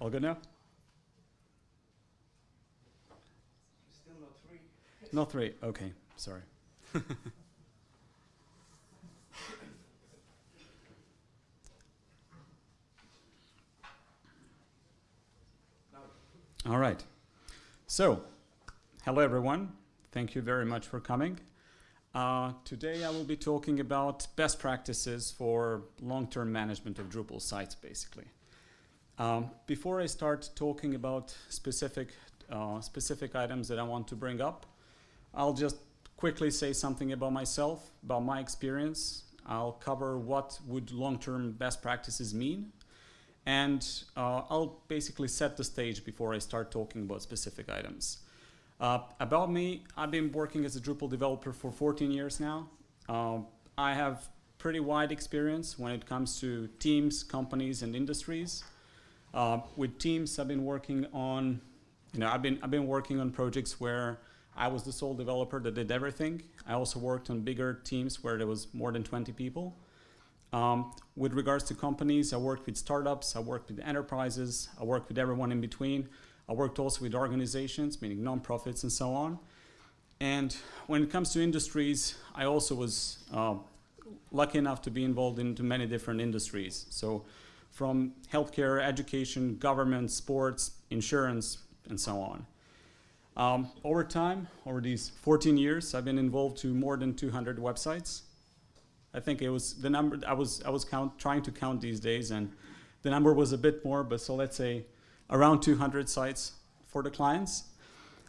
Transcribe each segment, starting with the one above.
All good now? Still not three. Not three. Okay, sorry. All right. So, hello everyone. Thank you very much for coming. Uh, today I will be talking about best practices for long-term management of Drupal sites, basically. Um, before I start talking about specific, uh, specific items that I want to bring up, I'll just quickly say something about myself, about my experience. I'll cover what would long-term best practices mean, and uh, I'll basically set the stage before I start talking about specific items. Uh, about me, I've been working as a Drupal developer for 14 years now. Uh, I have pretty wide experience when it comes to teams, companies, and industries. Uh, with teams, I've been working on, you know, I've been, I've been working on projects where I was the sole developer that did everything. I also worked on bigger teams where there was more than 20 people. Um, with regards to companies, I worked with startups, I worked with enterprises, I worked with everyone in between. I worked also with organizations, meaning nonprofits and so on. And when it comes to industries, I also was uh, lucky enough to be involved into many different industries. So from healthcare, education, government, sports, insurance, and so on. Um, over time, over these 14 years, I've been involved to more than 200 websites. I think it was the number, I was, I was count, trying to count these days, and the number was a bit more, but so let's say around 200 sites for the clients.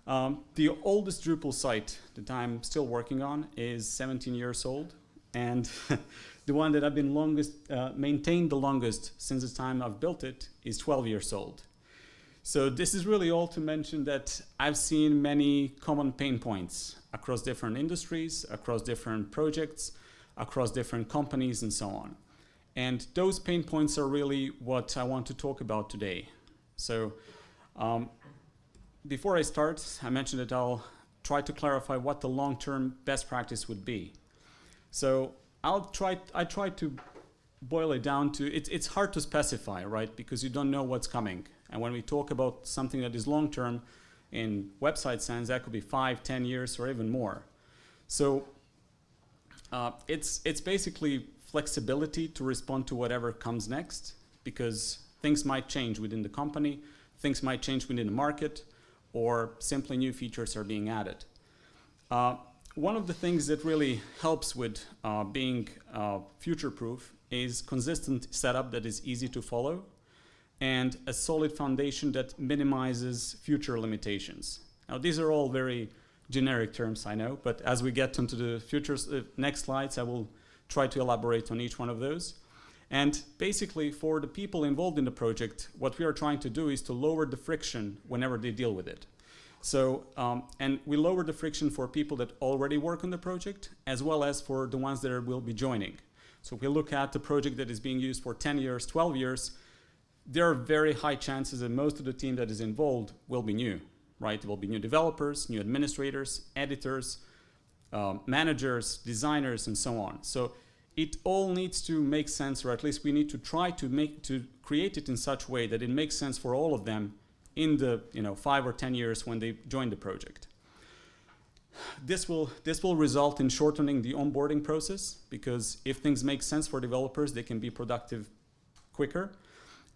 Um, the oldest Drupal site that I'm still working on is 17 years old. And the one that I've been longest, uh, maintained the longest since the time I've built it is 12 years old. So this is really all to mention that I've seen many common pain points across different industries, across different projects, across different companies and so on. And those pain points are really what I want to talk about today. So um, before I start, I mentioned that I'll try to clarify what the long-term best practice would be. So I'll try, I try to boil it down to, it, it's hard to specify, right? Because you don't know what's coming. And when we talk about something that is long-term in website sense, that could be five, ten years, or even more. So uh, it's, it's basically flexibility to respond to whatever comes next because things might change within the company, things might change within the market, or simply new features are being added. Uh, one of the things that really helps with uh, being uh, future-proof is consistent setup that is easy to follow and a solid foundation that minimizes future limitations. Now these are all very generic terms, I know, but as we get into the future, uh, next slides, I will try to elaborate on each one of those. And basically for the people involved in the project, what we are trying to do is to lower the friction whenever they deal with it. So, um, and we lower the friction for people that already work on the project, as well as for the ones that will be joining. So if we look at the project that is being used for 10 years, 12 years, there are very high chances that most of the team that is involved will be new, right? There will be new developers, new administrators, editors, um, managers, designers, and so on. So it all needs to make sense, or at least we need to try to make to create it in such a way that it makes sense for all of them in the you know five or ten years when they join the project. This will this will result in shortening the onboarding process because if things make sense for developers, they can be productive quicker,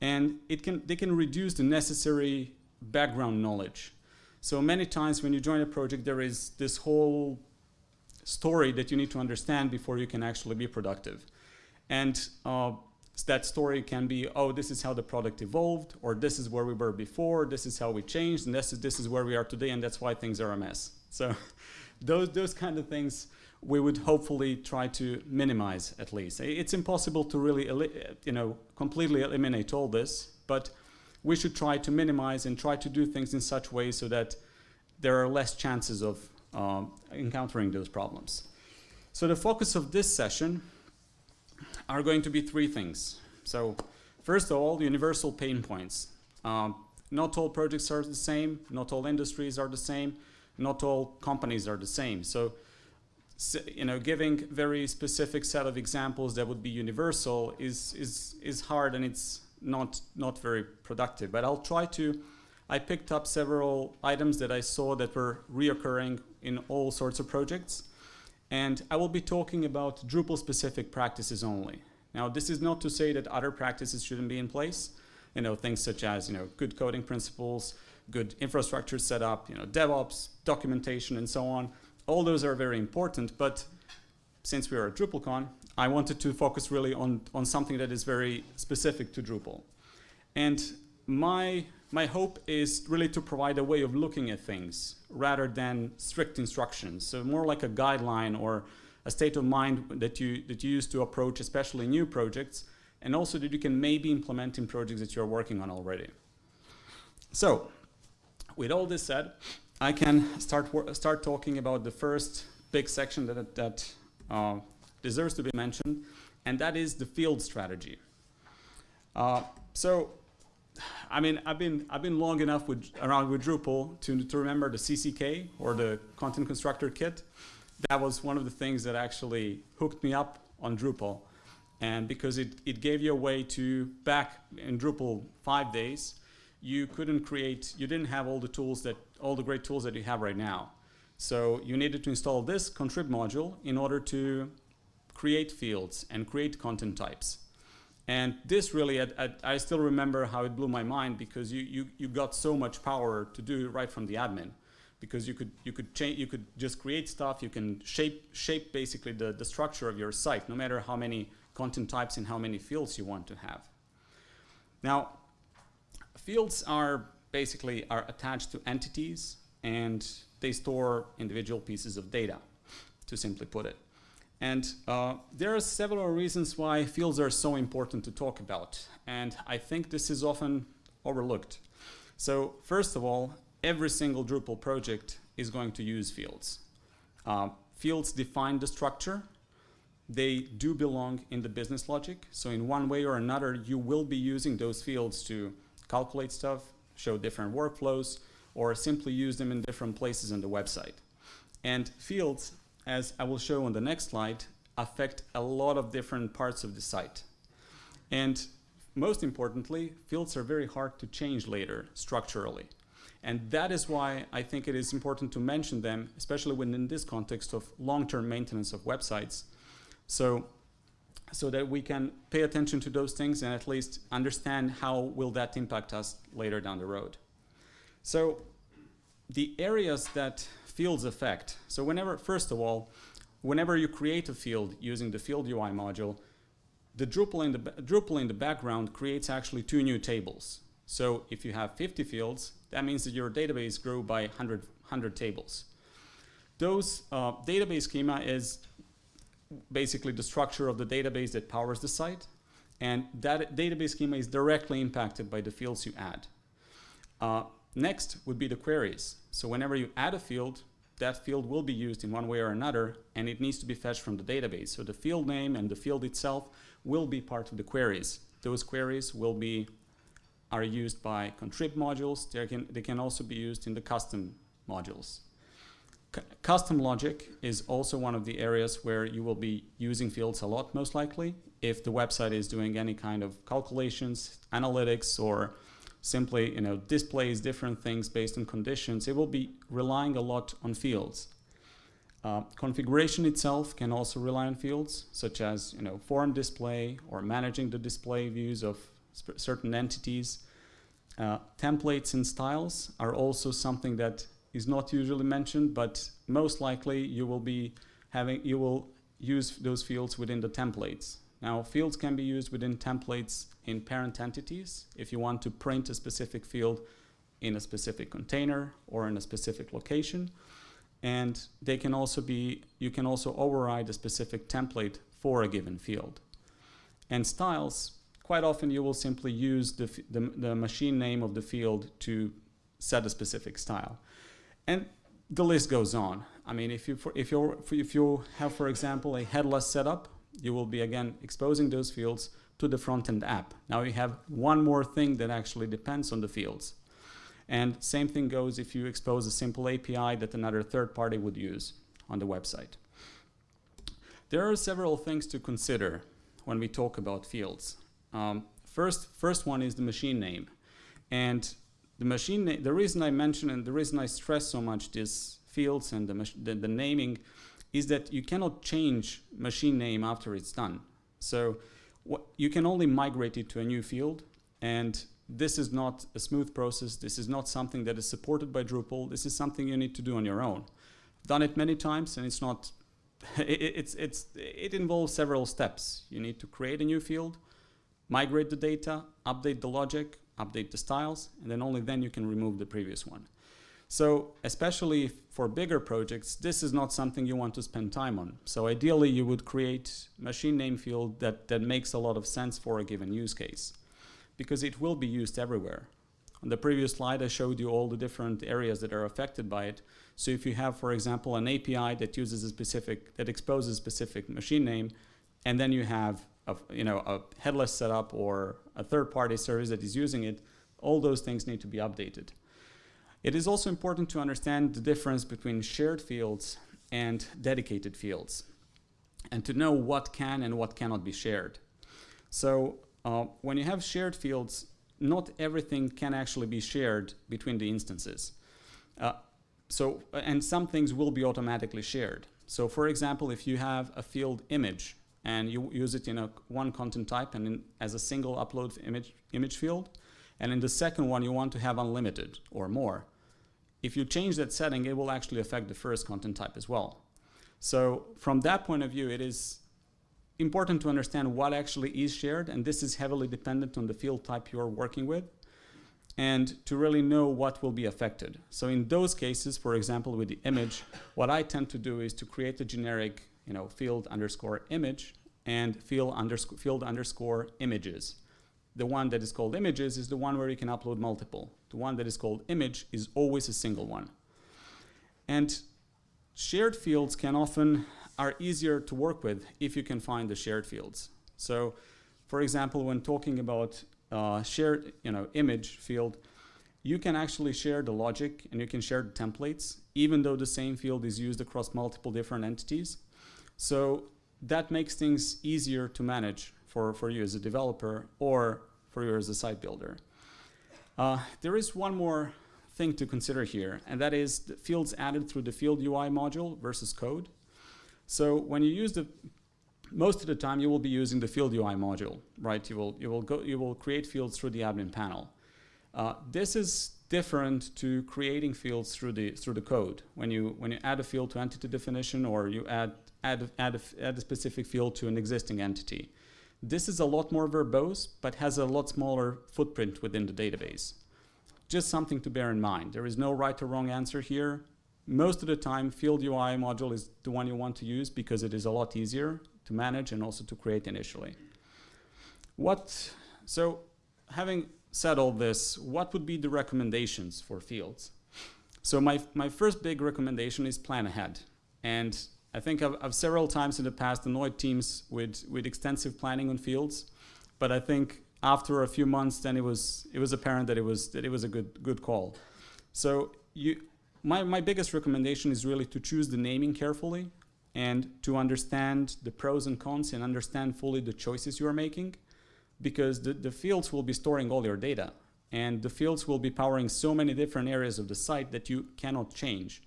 and it can they can reduce the necessary background knowledge. So many times when you join a project, there is this whole story that you need to understand before you can actually be productive. And uh, that story can be, oh, this is how the product evolved, or this is where we were before, this is how we changed, and this is, this is where we are today, and that's why things are a mess. So those, those kind of things we would hopefully try to minimize at least. It's impossible to really, you know, completely eliminate all this, but we should try to minimize and try to do things in such ways so that there are less chances of um, encountering those problems. So the focus of this session are going to be three things. So first of all, universal pain points. Um, not all projects are the same, not all industries are the same, not all companies are the same. So, you know, giving very specific set of examples that would be universal is, is, is hard and it's not, not very productive. But I'll try to, I picked up several items that I saw that were reoccurring in all sorts of projects. And I will be talking about Drupal specific practices only. Now, this is not to say that other practices shouldn't be in place. You know, things such as, you know, good coding principles, good infrastructure setup, you know, DevOps, documentation, and so on. All those are very important, but since we are at DrupalCon, I wanted to focus really on, on something that is very specific to Drupal. And my, my hope is really to provide a way of looking at things rather than strict instructions. So more like a guideline or a state of mind that you, that you use to approach especially new projects and also that you can maybe implement in projects that you're working on already. So with all this said, I can start, start talking about the first big section that, that uh, deserves to be mentioned, and that is the field strategy. Uh, so, I mean, I've been I've been long enough with around with Drupal to to remember the CCK or the Content Construction Kit. That was one of the things that actually hooked me up on Drupal, and because it it gave you a way to back in Drupal five days, you couldn't create you didn't have all the tools that all the great tools that you have right now. So you needed to install this contrib module in order to create fields and create content types. And this really, I, I, I still remember how it blew my mind because you, you, you got so much power to do right from the admin. Because you could, you could change, you could just create stuff, you can shape, shape basically the, the structure of your site, no matter how many content types and how many fields you want to have. Now, fields are basically are attached to entities and they store individual pieces of data, to simply put it. And uh, there are several reasons why fields are so important to talk about. And I think this is often overlooked. So first of all, every single Drupal project is going to use fields. Uh, fields define the structure. They do belong in the business logic. So in one way or another, you will be using those fields to calculate stuff, show different workflows, or simply use them in different places on the website. And fields as I will show on the next slide, affect a lot of different parts of the site. And most importantly, fields are very hard to change later structurally. And that is why I think it is important to mention them, especially within this context of long-term maintenance of websites. So, so that we can pay attention to those things and at least understand how will that impact us later down the road. So the areas that fields affect. So whenever, first of all, whenever you create a field using the field UI module, the Drupal in the, Drupal in the background creates actually two new tables. So if you have 50 fields, that means that your database grew by 100, 100 tables. Those uh, database schema is basically the structure of the database that powers the site. And that database schema is directly impacted by the fields you add. Uh, Next would be the queries. So whenever you add a field, that field will be used in one way or another, and it needs to be fetched from the database. So the field name and the field itself will be part of the queries. Those queries will be are used by contrib modules. They can, they can also be used in the custom modules. C custom logic is also one of the areas where you will be using fields a lot, most likely, if the website is doing any kind of calculations, analytics, or simply you know, displays different things based on conditions, it will be relying a lot on fields. Uh, configuration itself can also rely on fields, such as you know, form display or managing the display views of certain entities. Uh, templates and styles are also something that is not usually mentioned, but most likely you will be having, you will use those fields within the templates. Now, fields can be used within templates in parent entities if you want to print a specific field in a specific container or in a specific location. And they can also be, you can also override a specific template for a given field. And styles, quite often you will simply use the, the, the machine name of the field to set a specific style. And the list goes on. I mean, if you, for, if, you if you have, for example, a headless setup, you will be again exposing those fields to the front-end app. Now you have one more thing that actually depends on the fields. And same thing goes if you expose a simple API that another third party would use on the website. There are several things to consider when we talk about fields. Um, First, first one is the machine name. And the machine the reason I mention and the reason I stress so much these fields and the, the, the naming is that you cannot change machine name after it's done. So you can only migrate it to a new field and this is not a smooth process. This is not something that is supported by Drupal. This is something you need to do on your own. I've done it many times and it's not, it, it's, it's, it involves several steps. You need to create a new field, migrate the data, update the logic, update the styles, and then only then you can remove the previous one. So especially for bigger projects, this is not something you want to spend time on. So ideally you would create machine name field that, that makes a lot of sense for a given use case because it will be used everywhere. On the previous slide, I showed you all the different areas that are affected by it. So if you have, for example, an API that uses a specific, that exposes a specific machine name, and then you have a, you know, a headless setup or a third-party service that is using it, all those things need to be updated. It is also important to understand the difference between shared fields and dedicated fields, and to know what can and what cannot be shared. So uh, when you have shared fields, not everything can actually be shared between the instances. Uh, so, and some things will be automatically shared. So for example, if you have a field image and you use it in a one content type and in, as a single upload image, image field, and in the second one you want to have unlimited or more, if you change that setting, it will actually affect the first content type as well. So from that point of view, it is important to understand what actually is shared, and this is heavily dependent on the field type you're working with, and to really know what will be affected. So in those cases, for example, with the image, what I tend to do is to create a generic you know, field underscore image and field underscore, field underscore images. The one that is called images is the one where you can upload multiple. The one that is called image is always a single one. And shared fields can often are easier to work with if you can find the shared fields. So for example, when talking about uh, shared you know, image field, you can actually share the logic and you can share the templates, even though the same field is used across multiple different entities. So that makes things easier to manage for, for you as a developer or for you as a site builder. Uh, there is one more thing to consider here, and that is the fields added through the field UI module versus code. So when you use the, most of the time you will be using the field UI module, right? You will, you will, go, you will create fields through the admin panel. Uh, this is different to creating fields through the, through the code. When you, when you add a field to entity definition or you add, add, add, a, add a specific field to an existing entity. This is a lot more verbose, but has a lot smaller footprint within the database. Just something to bear in mind. There is no right or wrong answer here most of the time field UI module is the one you want to use because it is a lot easier to manage and also to create initially. What, so having said all this, what would be the recommendations for fields? So my, my first big recommendation is plan ahead. And I think I've, I've several times in the past annoyed teams with, with extensive planning on fields, but I think after a few months then it was, it was apparent that it was, that it was a good, good call. So you, my, my biggest recommendation is really to choose the naming carefully and to understand the pros and cons and understand fully the choices you are making because the, the fields will be storing all your data and the fields will be powering so many different areas of the site that you cannot change.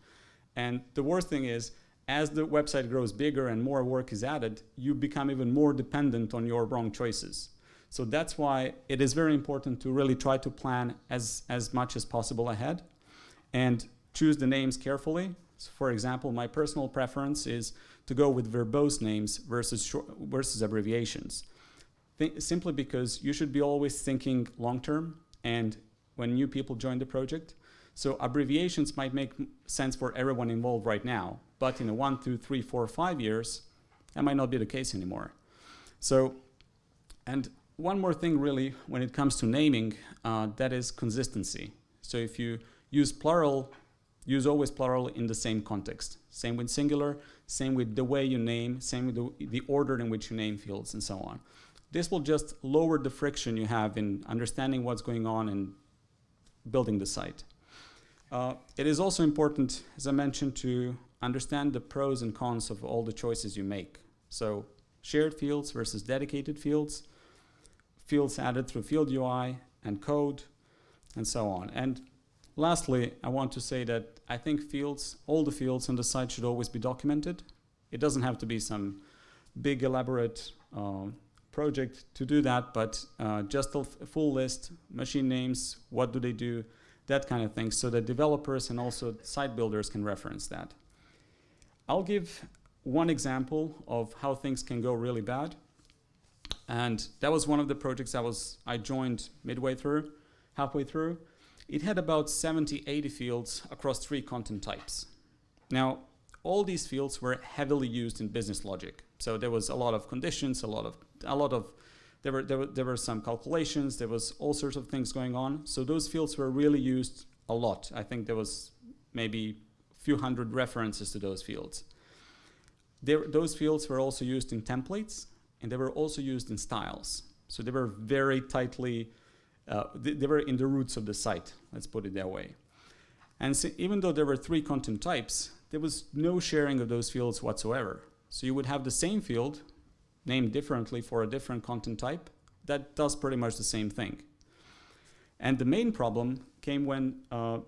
And the worst thing is, as the website grows bigger and more work is added, you become even more dependent on your wrong choices. So that's why it is very important to really try to plan as, as much as possible ahead. And choose the names carefully. So for example, my personal preference is to go with verbose names versus, versus abbreviations. Simply because you should be always thinking long-term and when new people join the project. So abbreviations might make sense for everyone involved right now, but in one, two, three, four, five years, that might not be the case anymore. So, and one more thing really when it comes to naming, uh, that is consistency. So if you use plural use always plural in the same context. Same with singular, same with the way you name, same with the, the order in which you name fields and so on. This will just lower the friction you have in understanding what's going on and building the site. Uh, it is also important, as I mentioned, to understand the pros and cons of all the choices you make. So shared fields versus dedicated fields. fields added through field UI and code, and so on. And lastly, I want to say that I think fields, all the fields on the site should always be documented. It doesn't have to be some big elaborate uh, project to do that, but uh, just a full list, machine names, what do they do, that kind of thing, so that developers and also site builders can reference that. I'll give one example of how things can go really bad. And that was one of the projects I was I joined midway through, halfway through. It had about 70, 80 fields across three content types. Now, all these fields were heavily used in business logic. So there was a lot of conditions, a lot of a lot of there were, there were there were some calculations, there was all sorts of things going on. So those fields were really used a lot. I think there was maybe few hundred references to those fields. There, those fields were also used in templates and they were also used in styles. So they were very tightly, uh, they, they, were in the roots of the site, let's put it that way. And so even though there were three content types, there was no sharing of those fields whatsoever. So you would have the same field named differently for a different content type that does pretty much the same thing. And the main problem came when uh,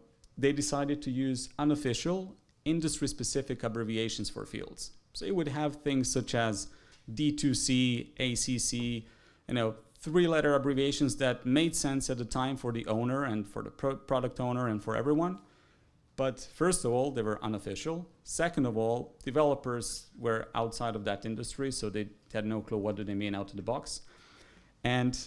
they decided to use unofficial industry-specific abbreviations for fields. So it would have things such as D2C, ACC, you know, three-letter abbreviations that made sense at the time for the owner and for the pro product owner and for everyone. But first of all, they were unofficial. Second of all, developers were outside of that industry, so they had no clue what do they mean out of the box. And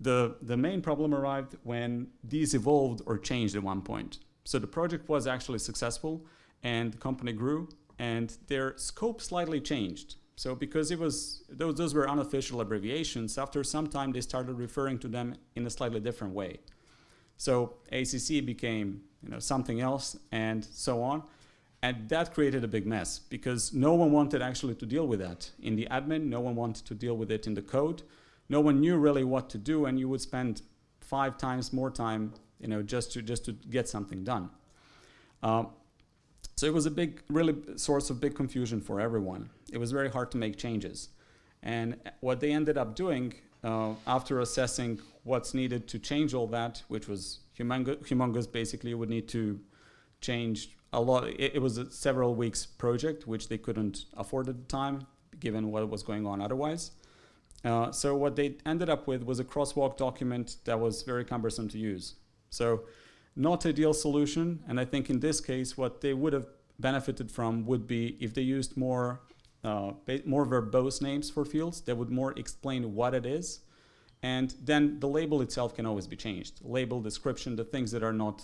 the, the main problem arrived when these evolved or changed at one point. So the project was actually successful and the company grew and their scope slightly changed. So because it was those, those were unofficial abbreviations, after some time they started referring to them in a slightly different way. So ACC became you know, something else and so on. And that created a big mess because no one wanted actually to deal with that. In the admin, no one wanted to deal with it in the code. No one knew really what to do and you would spend five times more time you know, just, to, just to get something done. Uh, so it was a big, really source of big confusion for everyone. It was very hard to make changes. And what they ended up doing uh, after assessing what's needed to change all that, which was humongous, humongous basically would need to change a lot. It, it, was a several weeks project, which they couldn't afford at the time, given what was going on otherwise. Uh, so what they ended up with was a crosswalk document that was very cumbersome to use. So not ideal solution. And I think in this case, what they would have benefited from would be if they used more uh, more verbose names for fields that would more explain what it is. And then the label itself can always be changed. Label, description, the things that are not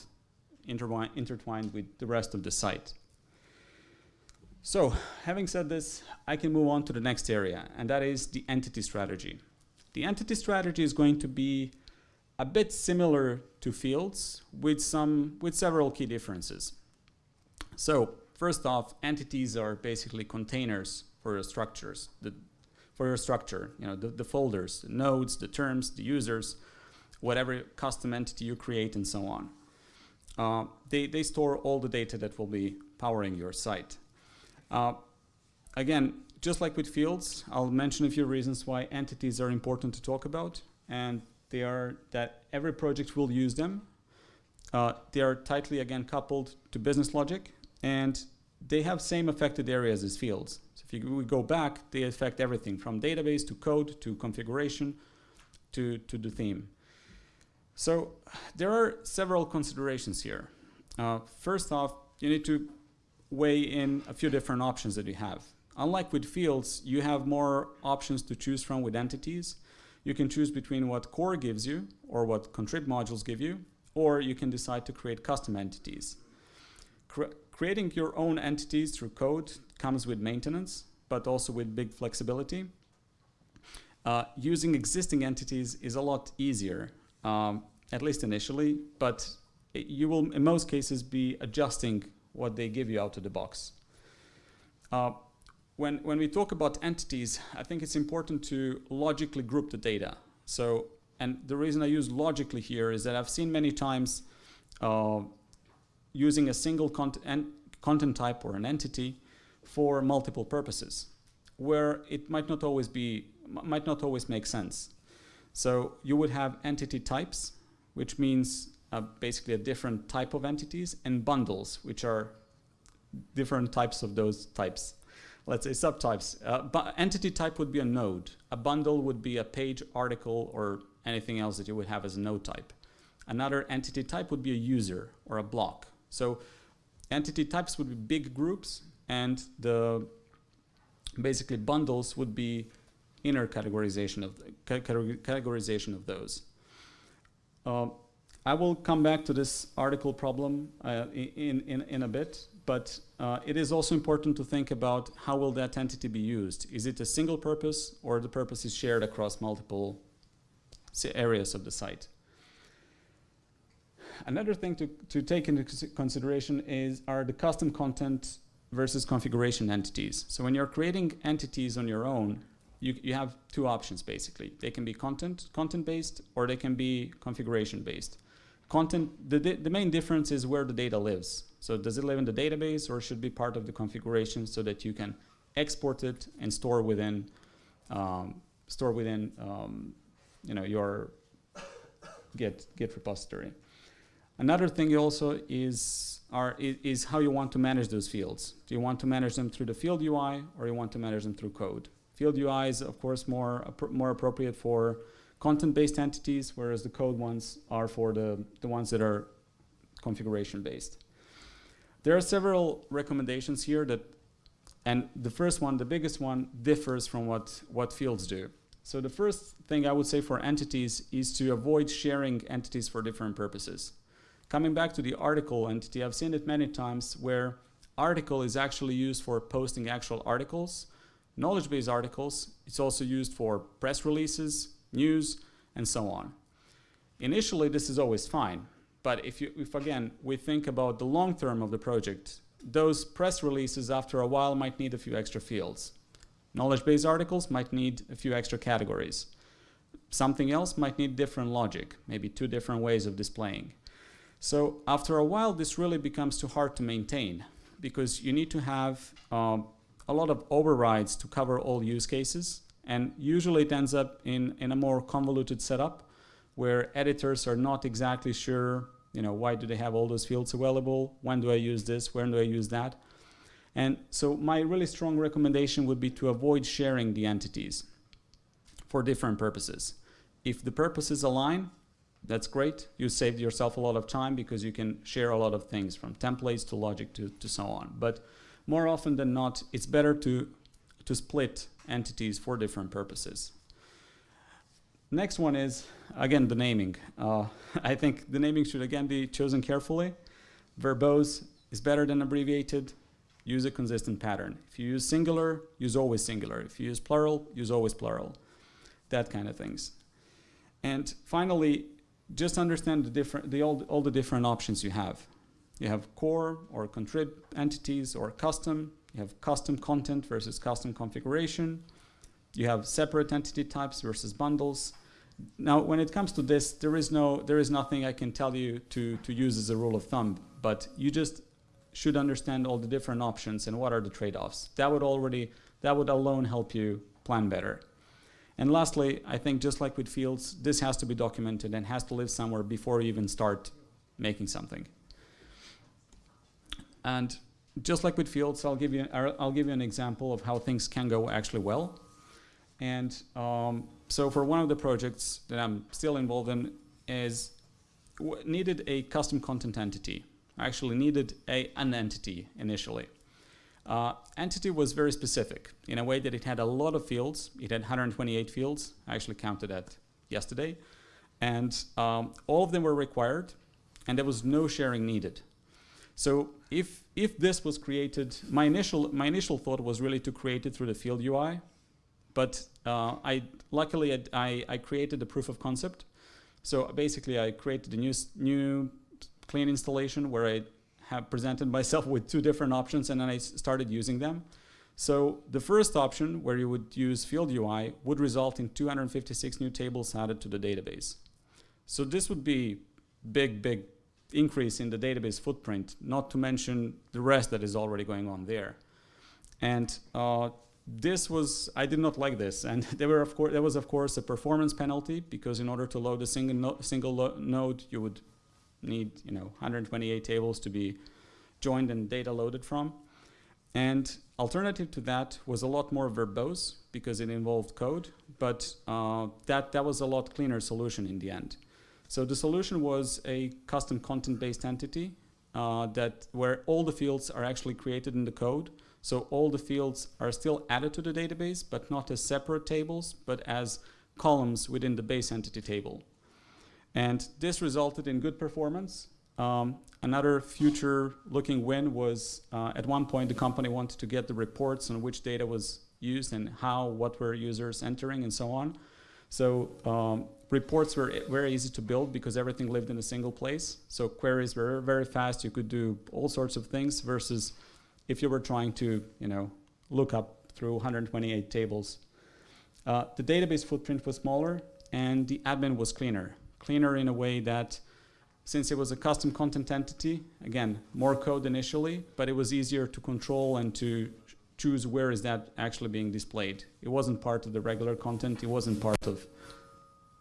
intertwined with the rest of the site. So having said this, I can move on to the next area, and that is the entity strategy. The entity strategy is going to be a bit similar to fields with some with several key differences. So first off, entities are basically containers for your structures, the, for your structure, you know, the, the folders, the nodes, the terms, the users, whatever custom entity you create and so on. Uh, they, they store all the data that will be powering your site. Uh, again, just like with fields, I'll mention a few reasons why entities are important to talk about. And they are that every project will use them. Uh, they are tightly, again, coupled to business logic. And they have same affected areas as fields. So if you, we go back, they affect everything from database to code to configuration to, to the theme. So there are several considerations here. Uh, first off, you need to weigh in a few different options that you have. Unlike with fields, you have more options to choose from with entities. You can choose between what core gives you or what contrib modules give you, or you can decide to create custom entities. Cre creating your own entities through code comes with maintenance, but also with big flexibility. Uh, using existing entities is a lot easier, um, at least initially, but you will in most cases be adjusting what they give you out of the box. Uh, when, when we talk about entities, I think it's important to logically group the data. So, and the reason I use logically here is that I've seen many times uh, using a single content, content type or an entity for multiple purposes, where it might not always be, might not always make sense. So you would have entity types, which means uh, basically a different type of entities, and bundles, which are different types of those types. Let's say subtypes. Uh, but entity type would be a node. A bundle would be a page, article, or anything else that you would have as a node type. Another entity type would be a user or a block. So entity types would be big groups, and the basically bundles would be inner categorization of categorization of those. Uh, I will come back to this article problem uh, in, in, in a bit, but uh, it is also important to think about how will that entity be used. Is it a single purpose or the purpose is shared across multiple areas of the site? Another thing to, to take into consideration is are the custom content versus configuration entities. So when you're creating entities on your own, you, you have two options basically. They can be content, content based or they can be configuration based. Content, the, the main difference is where the data lives. So does it live in the database or should be part of the configuration so that you can export it and store within, um, store within um, you know, your Git, Git repository. Another thing also is, are, is how you want to manage those fields. Do you want to manage them through the field UI or you want to manage them through code? Field UI is of course more, more appropriate for content-based entities, whereas the code ones are for the, the ones that are configuration-based. There are several recommendations here that, and the first one, the biggest one, differs from what, what fields do. So the first thing I would say for entities is to avoid sharing entities for different purposes. Coming back to the article entity, I've seen it many times where article is actually used for posting actual articles, knowledge base articles. It's also used for press releases, news, and so on. Initially, this is always fine. But if, you, if again, we think about the long term of the project, those press releases after a while might need a few extra fields. Knowledge base articles might need a few extra categories. Something else might need different logic, maybe two different ways of displaying. So after a while, this really becomes too hard to maintain because you need to have um, a lot of overrides to cover all use cases. And usually it ends up in, in a more convoluted setup where editors are not exactly sure, you know, why do they have all those fields available? When do I use this? When do I use that? And so my really strong recommendation would be to avoid sharing the entities for different purposes. If the purposes align, that's great. You saved yourself a lot of time because you can share a lot of things from templates to logic to, to so on. But more often than not, it's better to, to split entities for different purposes. Next one is, again, the naming. Uh, I think the naming should again be chosen carefully. Verbose is better than abbreviated. Use a consistent pattern. If you use singular, use always singular. If you use plural, use always plural. That kind of things. And finally, just understand the different, the, all, all the different options you have. You have core or contrib entities or custom. You have custom content versus custom configuration. You have separate entity types versus bundles. Now, when it comes to this, there is no, there is nothing I can tell you to, to use as a rule of thumb, but you just should understand all the different options and what are the trade-offs. That would already, that would alone help you plan better. And lastly, I think just like with fields, this has to be documented and has to live somewhere before you even start making something. And just like with fields, I'll give you, I'll give you an example of how things can go actually well. And um, so for one of the projects that I'm still involved in is needed a custom content entity. I actually needed a, an entity initially. Uh, entity was very specific in a way that it had a lot of fields. It had 128 fields. I actually counted that yesterday. And um, all of them were required, and there was no sharing needed. So if, if this was created, my initial, my initial thought was really to create it through the field UI, but uh, I luckily I, I created a proof of concept. So basically I created a new, new clean installation where I have presented myself with two different options and then I started using them. So the first option where you would use field UI would result in 256 new tables added to the database. So this would be big, big increase in the database footprint, not to mention the rest that is already going on there. And uh, this was I did not like this, and there were of course there was of course a performance penalty because in order to load a single no single node, you would need you know 128 tables to be joined and data loaded from. And alternative to that was a lot more verbose because it involved code, but uh, that that was a lot cleaner solution in the end. So the solution was a custom content-based entity uh, that where all the fields are actually created in the code. So all the fields are still added to the database, but not as separate tables, but as columns within the base entity table. And this resulted in good performance. Um, another future looking win was uh, at one point the company wanted to get the reports on which data was used and how, what were users entering and so on. So um, reports were very easy to build because everything lived in a single place. So queries were very fast. You could do all sorts of things versus if you were trying to, you know, look up through 128 tables. Uh, the database footprint was smaller and the admin was cleaner. Cleaner in a way that since it was a custom content entity, again, more code initially, but it was easier to control and to choose where is that actually being displayed. It wasn't part of the regular content, it wasn't part of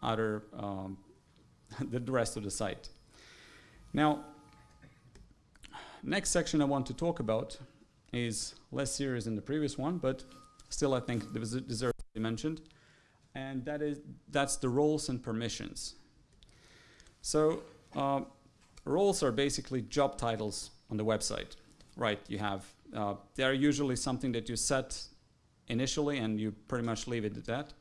other, um, the rest of the site. Now, next section I want to talk about is less serious than the previous one, but still I think it deserves to be mentioned. And that is, that's the roles and permissions. So uh, roles are basically job titles on the website, right? You have, uh, they are usually something that you set initially and you pretty much leave it at that.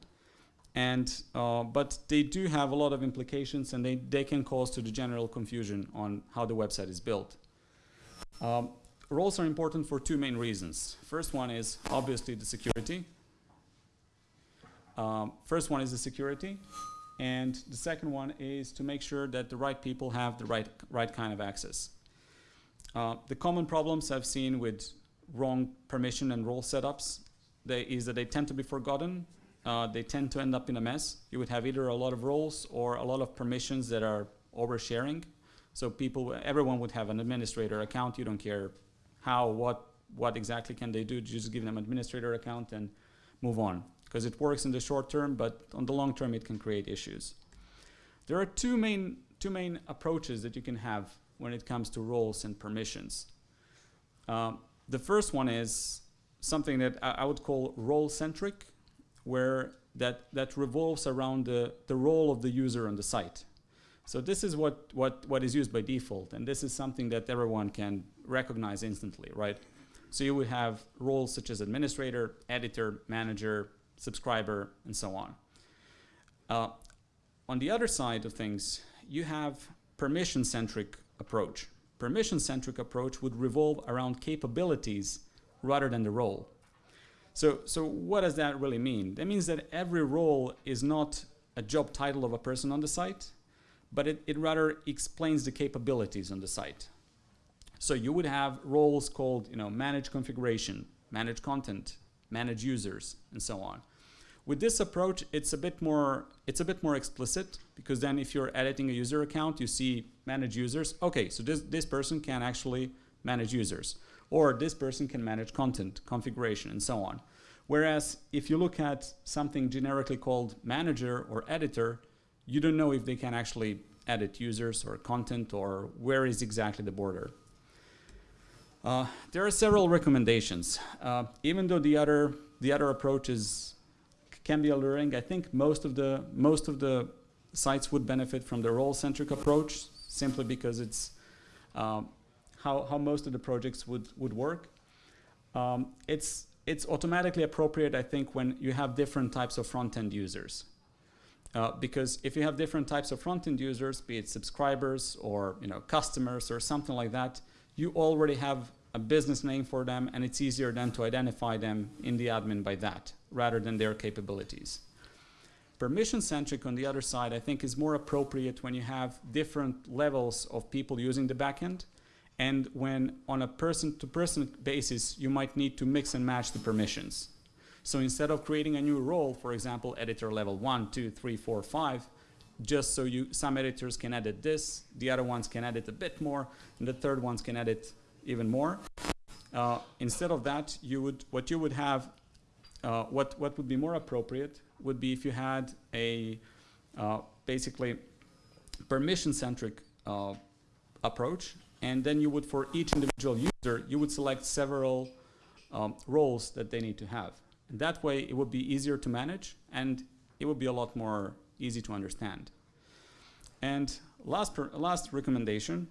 And, uh, but they do have a lot of implications and they, they can cause to the general confusion on how the website is built. Um, roles are important for two main reasons. First one is obviously the security. Um, first one is the security. And the second one is to make sure that the right people have the right, right kind of access. Uh, the common problems I've seen with wrong permission and role setups they, is that they tend to be forgotten. Uh, they tend to end up in a mess. You would have either a lot of roles or a lot of permissions that are oversharing. So people, everyone would have an administrator account. You don't care how, what, what exactly can they do. Just give them administrator account and move on because it works in the short term, but on the long term it can create issues. There are two main, two main approaches that you can have when it comes to roles and permissions. Um, the first one is something that I, I would call role-centric, where that, that revolves around the, the role of the user on the site. So this is what, what, what is used by default, and this is something that everyone can recognize instantly, right? So you would have roles such as administrator, editor, manager, subscriber, and so on. Uh, on the other side of things, you have permission-centric approach. Permission-centric approach would revolve around capabilities rather than the role. So, so what does that really mean? That means that every role is not a job title of a person on the site, but it, it rather explains the capabilities on the site. So you would have roles called, you know, manage configuration, manage content, manage users, and so on. With this approach, it's a bit more it's a bit more explicit because then if you're editing a user account, you see manage users. Okay, so this this person can actually manage users, or this person can manage content, configuration, and so on. Whereas if you look at something generically called manager or editor, you don't know if they can actually edit users or content or where is exactly the border. Uh, there are several recommendations. Uh, even though the other the other approach is can be alluring, I think most of the most of the sites would benefit from the role-centric approach simply because it's um, how how most of the projects would would work. Um, it's it's automatically appropriate, I think, when you have different types of front-end users. Uh, because if you have different types of front-end users, be it subscribers or you know customers or something like that, you already have a business name for them and it's easier then to identify them in the admin by that rather than their capabilities. Permission-centric on the other side I think is more appropriate when you have different levels of people using the backend and when on a person-to-person -person basis you might need to mix and match the permissions. So instead of creating a new role, for example, editor level one, two, three, four, five, just so you some editors can edit this, the other ones can edit a bit more, and the third ones can edit even more. Uh, instead of that, you would what you would have uh, what, what would be more appropriate would be if you had a uh, basically permission-centric uh, approach, and then you would, for each individual user, you would select several um, roles that they need to have. And that way, it would be easier to manage, and it would be a lot more easy to understand. And last, last recommendation,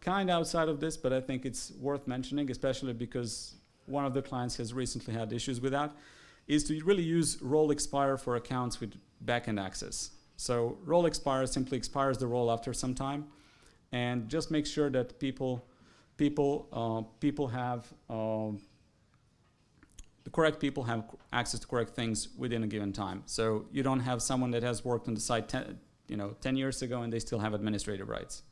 kind outside of this, but I think it's worth mentioning, especially because one of the clients has recently had issues with that, is to really use role expire for accounts with backend access. So role expire simply expires the role after some time, and just make sure that people, people, uh, people have um, the correct people have access to correct things within a given time. So you don't have someone that has worked on the site ten, you know, 10 years ago and they still have administrative rights.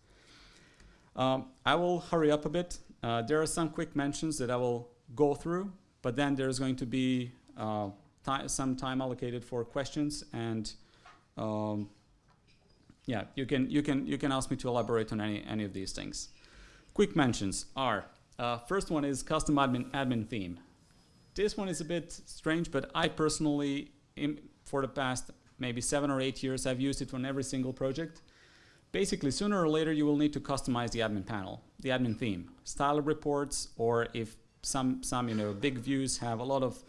Um, I will hurry up a bit. Uh, there are some quick mentions that I will go through, but then there's going to be uh, some time allocated for questions and um, yeah, you can, you, can, you can ask me to elaborate on any, any of these things. Quick mentions are, uh, first one is custom admin, admin theme. This one is a bit strange, but I personally, for the past maybe seven or eight years, I've used it on every single project. Basically, sooner or later, you will need to customize the admin panel, the admin theme. Style reports, or if some, some you know, big views have a lot of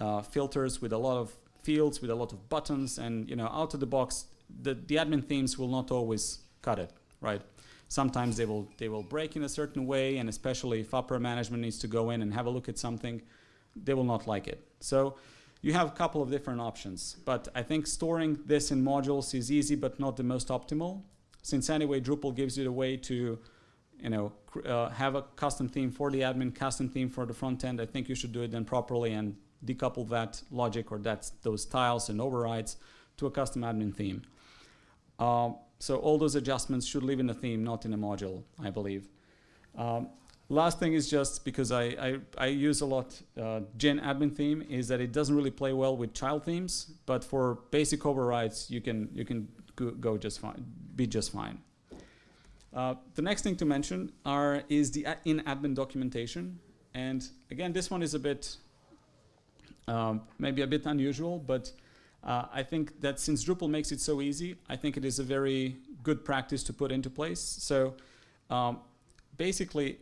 uh, filters with a lot of fields, with a lot of buttons, and you know, out of the box, the, the admin themes will not always cut it, right? Sometimes they will, they will break in a certain way, and especially if upper management needs to go in and have a look at something, they will not like it. So you have a couple of different options, but I think storing this in modules is easy but not the most optimal. Since anyway, Drupal gives you the way to you know, uh, have a custom theme for the admin, custom theme for the front end, I think you should do it then properly and decouple that logic or that those tiles and overrides to a custom admin theme. Uh, so all those adjustments should live in the theme, not in a module, I believe. Um, Last thing is just because I, I, I use a lot uh, Gin admin theme is that it doesn't really play well with child themes, but for basic overrides you can you can go, just fine, be just fine. Uh, the next thing to mention are is the in admin documentation, and again this one is a bit um, maybe a bit unusual, but uh, I think that since Drupal makes it so easy, I think it is a very good practice to put into place. So um, basically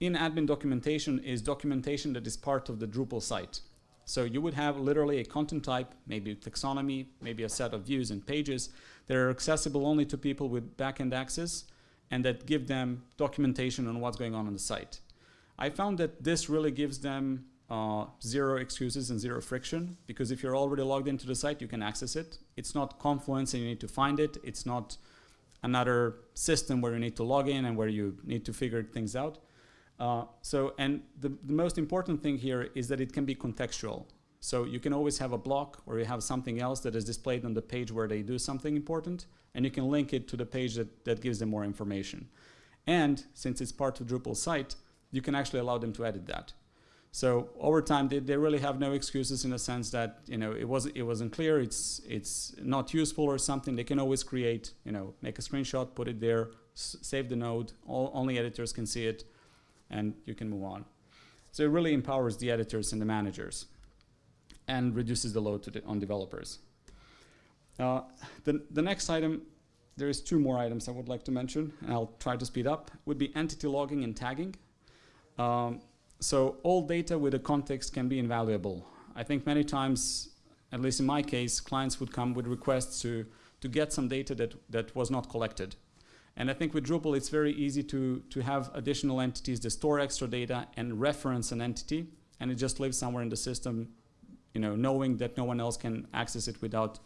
in admin documentation is documentation that is part of the Drupal site. So you would have literally a content type, maybe taxonomy, maybe a set of views and pages that are accessible only to people with backend access and that give them documentation on what's going on on the site. I found that this really gives them uh, zero excuses and zero friction because if you're already logged into the site, you can access it. It's not Confluence and you need to find it. It's not another system where you need to log in and where you need to figure things out. Uh, so, and the, the most important thing here is that it can be contextual. So you can always have a block or you have something else that is displayed on the page where they do something important and you can link it to the page that, that gives them more information. And since it's part of Drupal site, you can actually allow them to edit that. So over time, they, they really have no excuses in the sense that you know it wasn't it wasn't clear, it's it's not useful or something. They can always create, you know, make a screenshot, put it there, save the node. All, only editors can see it and you can move on. So it really empowers the editors and the managers and reduces the load on developers. Uh, the, the next item, there's two more items I would like to mention, and I'll try to speed up, would be entity logging and tagging. Um, so all data with a context can be invaluable. I think many times, at least in my case, clients would come with requests to, to get some data that, that was not collected. And I think with Drupal, it's very easy to, to have additional entities that store extra data and reference an entity, and it just lives somewhere in the system, you know, knowing that no one else can access it without,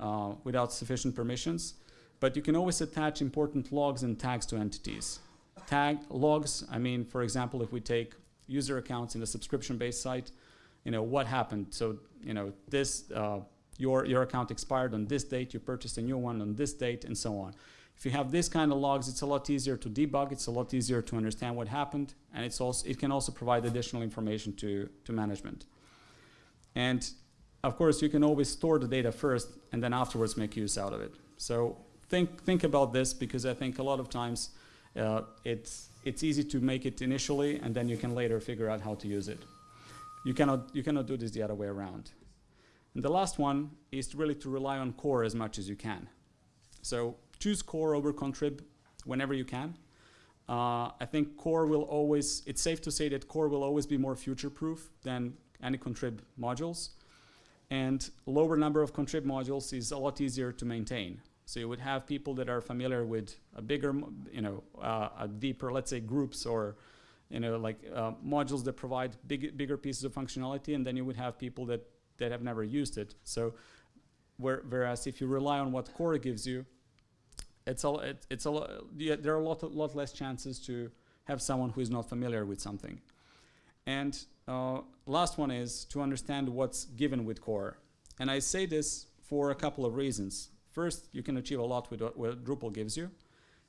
uh, without sufficient permissions. But you can always attach important logs and tags to entities. Tag logs, I mean, for example, if we take user accounts in a subscription-based site, you know, what happened? So, you know, this, uh, your, your account expired on this date, you purchased a new one on this date, and so on. If you have this kind of logs, it's a lot easier to debug, it's a lot easier to understand what happened, and it's also, it can also provide additional information to, to management. And of course, you can always store the data first and then afterwards make use out of it. So think, think about this because I think a lot of times uh, it's, it's easy to make it initially and then you can later figure out how to use it. You cannot, you cannot do this the other way around. And the last one is really to rely on core as much as you can. So choose core over contrib whenever you can. Uh, I think core will always, it's safe to say that core will always be more future-proof than any contrib modules. And lower number of contrib modules is a lot easier to maintain. So you would have people that are familiar with a bigger, you know, uh, a deeper, let's say groups or, you know, like uh, modules that provide big, bigger pieces of functionality, and then you would have people that, that have never used it. So where, whereas if you rely on what core gives you, it's a, it, it's a yeah, there are a lot, lot less chances to have someone who is not familiar with something. And uh, last one is to understand what's given with core. And I say this for a couple of reasons. First, you can achieve a lot with what, what Drupal gives you.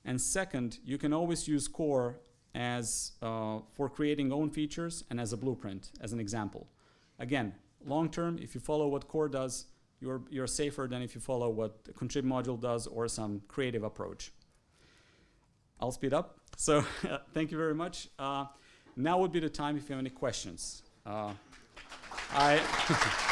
And second, you can always use core as uh, for creating own features and as a blueprint, as an example. Again, long term, if you follow what core does, you're, you're safer than if you follow what the contrib module does or some creative approach. I'll speed up. So thank you very much. Uh, now would be the time if you have any questions. Uh, I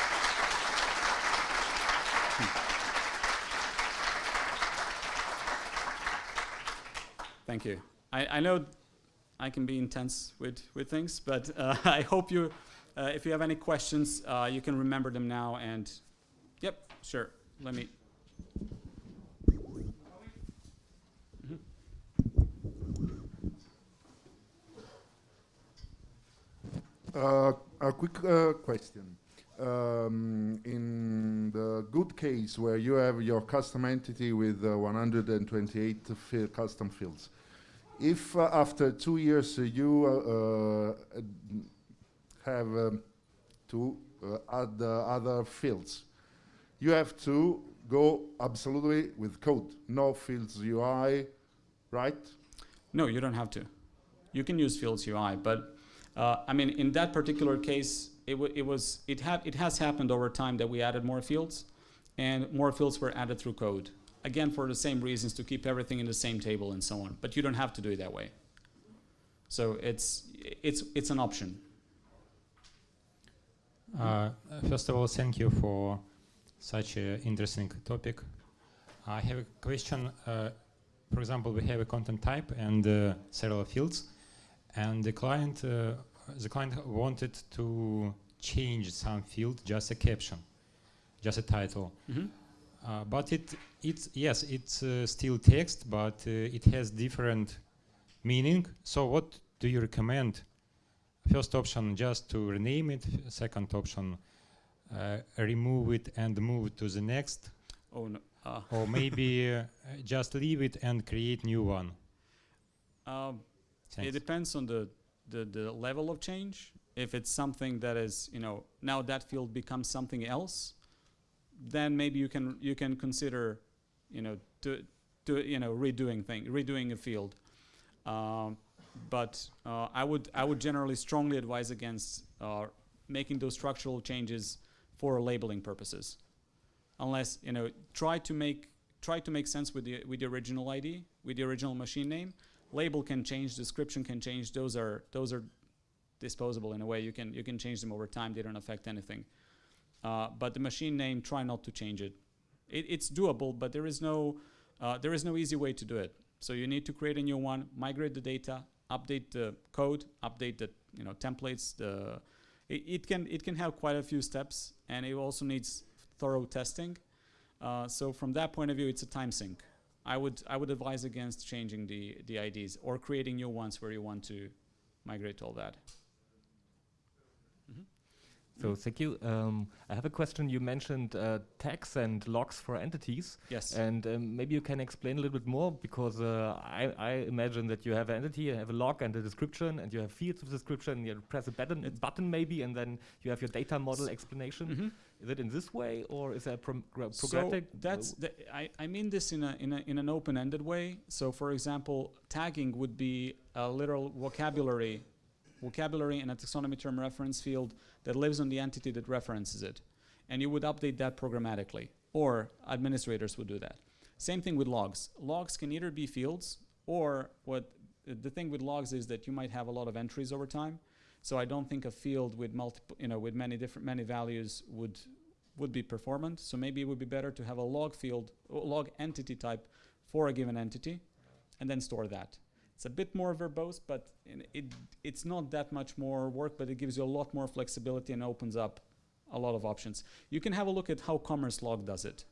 Thank you. I, I know I can be intense with, with things, but uh, I hope you, uh, if you have any questions, uh, you can remember them now. And yep, sure. Let me. Uh, a quick uh, question. Um, in the good case where you have your custom entity with uh, 128 fi- custom fields, if uh, after two years uh, you uh, uh, have um, to uh, add the other fields, you have to go absolutely with code, no fields UI, right? No, you don't have to. You can use Fields UI, but uh, I mean, in that particular case, it, w- it was it had it has happened over time that we added more fields, and more fields were added through code. Again, for the same reasons to keep everything in the same table and so on. But you don't have to do it that way. So it's it's it's an option. Uh, first of all, thank you for such an interesting topic. I have a question. Uh, for example, we have a content type and uh, several fields, and the client, uh, the client wanted to change some field, just a caption, just a title. Mhm. Uh, but it, it's yes, it's uh, still text, but uh, it has different meaning. So, what do you recommend? First option, just to rename it. Second option, remove it and move to the next, Oh no. Uh, or maybe uh, just leave it and create new one. um, It depends on the, the, the level of change. If it's something that is, you know, now that field becomes something else, then maybe you can you can consider, you know, to, to you know redoing thing, redoing a field. Um, but uh, I would I would generally strongly advise against uh, making those structural changes for labeling purposes, unless you know try to make try to make sense with the with the original ID with the original machine name label can change, description can change. Those are those are disposable in a way. You can you can change them over time. They don't affect anything. Uh, but the machine name, try not to change it. it it's doable, but there is no uh, there is no easy way to do it. So you need to create a new one, migrate the data, update the code, update the you know templates. The it, it can it can have quite a few steps, and it also needs thorough testing. Uh, so from that point of view, it's a time sink. I would I would advise against changing the the IDs or creating new ones where you want to migrate all that. So thank you. Um, I have a question. You mentioned uh, tags and logs for entities, Yes. and um, maybe you can explain a little bit more because uh, I, I imagine that you have an entity, you have a log and a description, and you have fields with description. You press a button, button maybe, and then you have your data model explanation. Mhm. Is it in this way, or is that gra- So that's the, I, I mean this in a in a in an open-ended way. So for example, tagging would be a literal vocabulary vocabulary and a taxonomy term reference field that lives on the entity that references it. And you would update that programmatically or administrators would do that. Same thing with logs. Logs can either be fields or what the thing with logs is that you might have a lot of entries over time. So I don't think a field with multiple, you know, with many different many values would would be performant. So maybe it would be better to have a log field, log entity type for a given entity, and then store that. It's a bit more verbose, but it it's not that much more work, but it gives you a lot more flexibility and opens up a lot of options. You can have a look at how Commerce Log does it.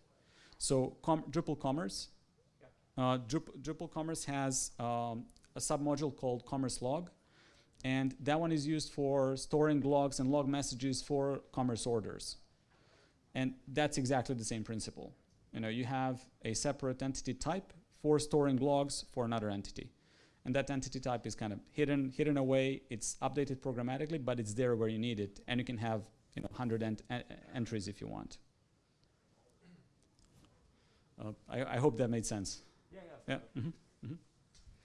So com- Drupal Commerce, uh, Drup- Drupal Commerce has um, a submodule called Commerce Log, and that one is used for storing logs and log messages for commerce orders. And that's exactly the same principle. You know, you have a separate entity type for storing logs for another entity. And that entity type is kind of hidden, hidden away. It's updated programmatically, but it's there where you need it. And you can have, you know, 100 ent- en- entries if you want. Uh, I, I hope that made sense. Yeah, Yeah. mhm, mhm.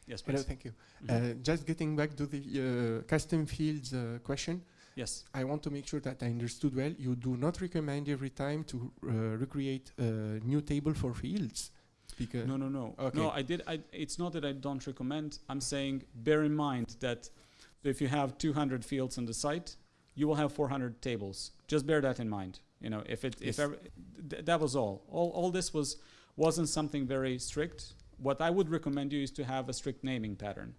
Yes, Hello, please. thank you. Mhm. Uh, just getting back to the uh, custom fields uh, question, yes. I want to make sure that I understood well. You do not recommend every time to uh, recreate a new table for fields, because No, no, no. Okay. No, I did. I, it's not that I don't recommend. I'm saying bear in mind that if you have 200 fields on the site, you will have 400 tables. Just bear that in mind. You know, if it, if ever, th- that was all. All, all this was wasn't something very strict. What I would recommend you is to have a strict naming pattern,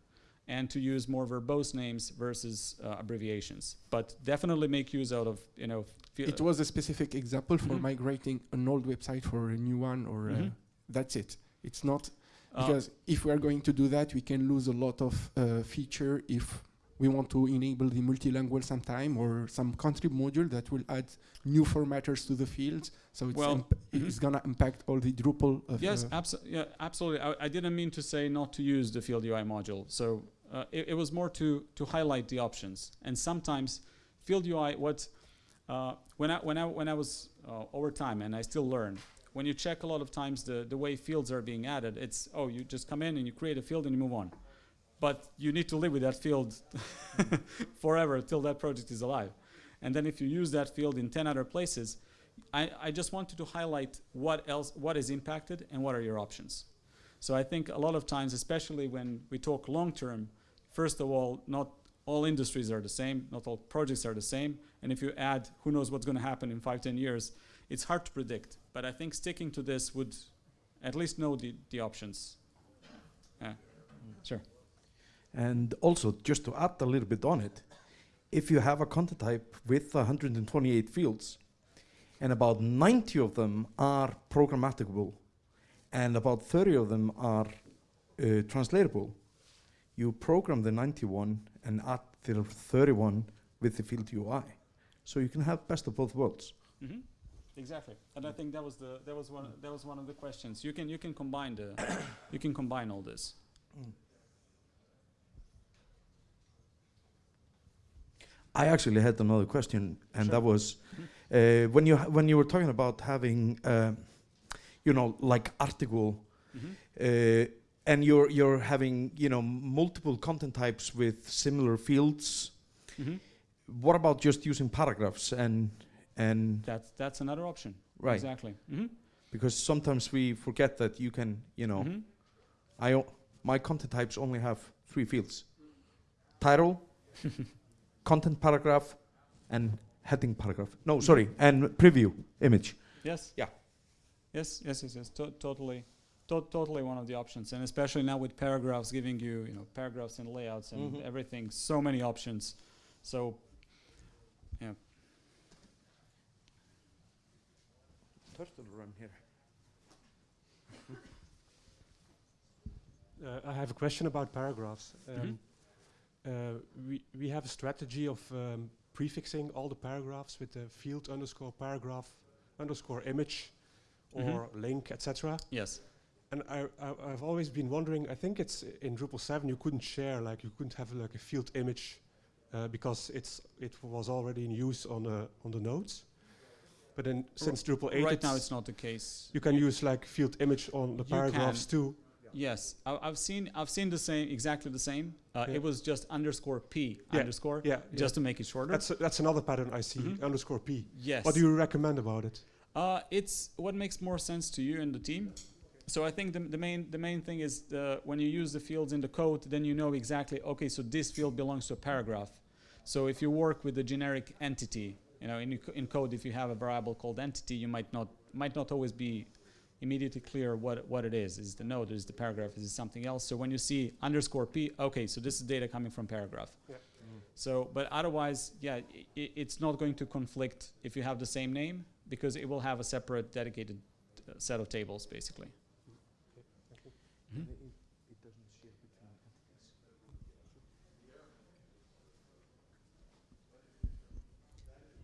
and to use more verbose names versus uh, abbreviations. But definitely make use out of you know. it was a specific example for Mhm. migrating an old website for a new one, or uh, Mhm. That's it. It's not uh, because if we are going to do that, we can lose a lot of uh, feature if we want to enable the multilingual sometime or some contrib module that will add new formatters to the fields. So it's, Well, imp- mhm. it's gonna impact all the Drupal. Of Yes, uh, abso- yeah, absolutely. I, I didn't mean to say not to use the field UI module. So uh, it, it was more to to highlight the options. And sometimes field UI, what uh, when I when I when I was uh, over time, and I still learn. When you check a lot of times the the way fields are being added, it's oh you just come in and you create a field and you move on. But you need to live with that field forever till that project is alive. And then if you use that field in 10 other places, I, I just wanted to highlight what else, what is impacted and what are your options. So I think a lot of times, especially when we talk long term, first of all, not all industries are the same, not all projects are the same. And if you add, who knows what's going to happen in five, ten years, it's hard to predict. But I think sticking to this would at least know the, the options. Yeah. Sure. And also, just to add a little bit on it, if you have a content type with 128 fields, and about 90 of them are programmatable, and about 30 of them are uh, translatable, you program the 91 and add the 31 with the field UI. So you can have best of both worlds. hmm Exactly, and I think that was the that was one that was one of the questions. You can you can combine the you can combine all this. I actually had another question, and Sure. that was uh, when you when you were talking about having, uh, you know, like article, Mm-hmm. uh, and you're you're having you know multiple content types with similar fields. Mm-hmm. What about just using paragraphs and and That's that's another option. right? Exactly. Mm-hmm. Because sometimes we forget that you can you know Mm-hmm. I o- my content types only have three fields: title, content paragraph, and heading paragraph. No, sorry, and preview image. Yes. Yeah. Yes, yes, yes, yes. To- totally, to- totally one of the options, and especially now with paragraphs giving you, you know, paragraphs and layouts and Mhm. everything, so many options. So, yeah. Turtle run here. Uh, I have a question about paragraphs. Um, Mhm. uh, we, we have a strategy of um, prefixing all the paragraphs with the field underscore paragraph underscore image Mhm. or link, etc. Yes. And I, I, I've always been wondering, I think it's in Drupal 7 you couldn't share, like you couldn't have like a field image uh, because it's it was already in use on, uh, on the nodes. But then since Drupal 8 Right now, it's not the case. you can use like field image on the You paragraphs can. too. Yes, I, I've seen I've seen the same, exactly the same. Uh, Yeah. It was just underscore p Yeah, underscore, Yeah, yeah. just to make it shorter. That's that's another pattern I see. Mhm. Underscore p. yes. What do you recommend about it? Uh, it's what makes more sense to you and the team. So I think the, the main the main thing is the, when you use the fields in the code, then you know exactly okay. So this field belongs to a paragraph, So if you work with a generic entity, you know, in, in code, if you have a variable called entity, you might not might not always be immediately clear what what it is. Is the node? Is the paragraph? Is it something else? So when you see underscore p, okay, so this is data coming from paragraph. Yeah. So, but otherwise, yeah, i- it's not going to conflict if you have the same name because it will have a separate dedicated uh, set of tables, basically.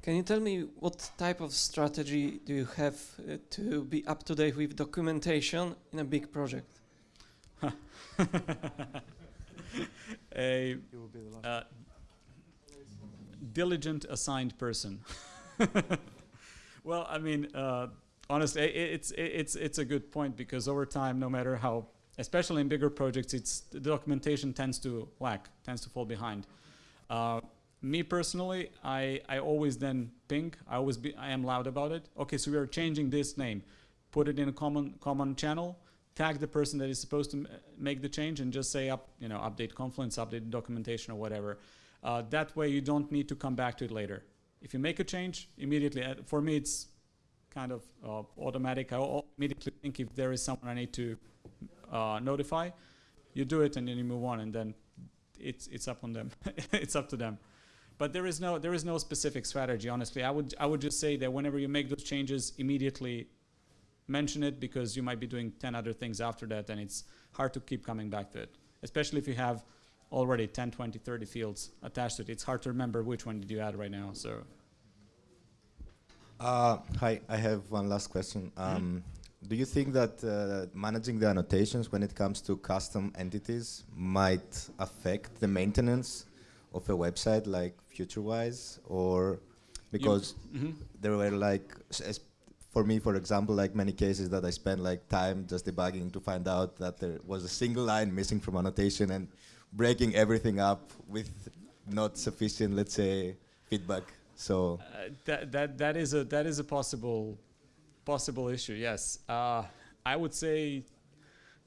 Can you tell me what type of strategy do you have uh, to be up to date with documentation in a big project? a uh, diligent assigned person. well, I mean, uh, honestly, it's it's it's a good point because over time, no matter how, especially in bigger projects, it's the documentation tends to lack, tends to fall behind. Me personally, I, I always then ping. I always be I am loud about it. Okay, so we are changing this name. Put it in a common common channel. Tag the person that is supposed to make the change and just say up you know update Confluence, update documentation or whatever. Uh, that way you don't need to come back to it later. If you make a change immediately, uh, for me it's kind of uh, automatic. I immediately think if there is someone I need to uh, notify, you do it and then you move on, and then it's it's up on them. it's up to them. But there is no there is no specific strategy. Honestly, I would I would just say that whenever you make those changes, immediately mention it because you might be doing ten other things after that, and it's hard to keep coming back to it. Especially if you have already 10, 20, 30 fields attached to it. It's hard to remember which one did you add right now. So Uh, hi, I have one last question. Um, Do you think that uh, managing the annotations when it comes to custom entities might affect the maintenance of a website like FutureWise, or because Mhm. there were like, s- for me, for example, like many cases that I spent like time just debugging to find out that there was a single line missing from annotation and breaking everything up with not sufficient, let's say, feedback. So. Uh, that that that is a that is a possible possible issue. Yes, uh, I would say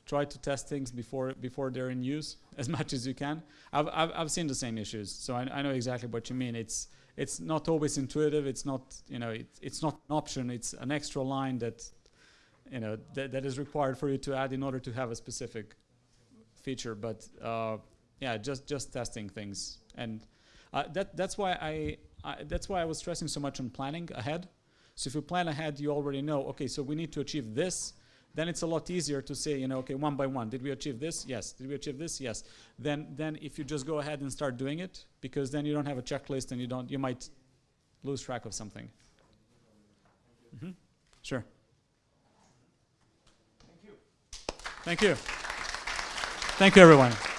try to test things before before they're in use as much as you can. I've I've, I've seen the same issues, so I, I know exactly what you mean. It's it's not always intuitive. It's not you know it, it's not an option. It's an extra line that you know that that is required for you to add in order to have a specific feature. But uh, yeah, just just testing things and uh, that that's why I, I that's why I was stressing so much on planning ahead. So if you plan ahead, you already know. Okay, so we need to achieve this. Then it's a lot easier to say, you know, okay, one by one. Did we achieve this? Yes. Did we achieve this? Yes. Then then if you just go ahead and start doing it, because then you don't have a checklist and you don't you might lose track of something. Mm -hmm. Sure. Thank you. Thank you. Thank you, everyone.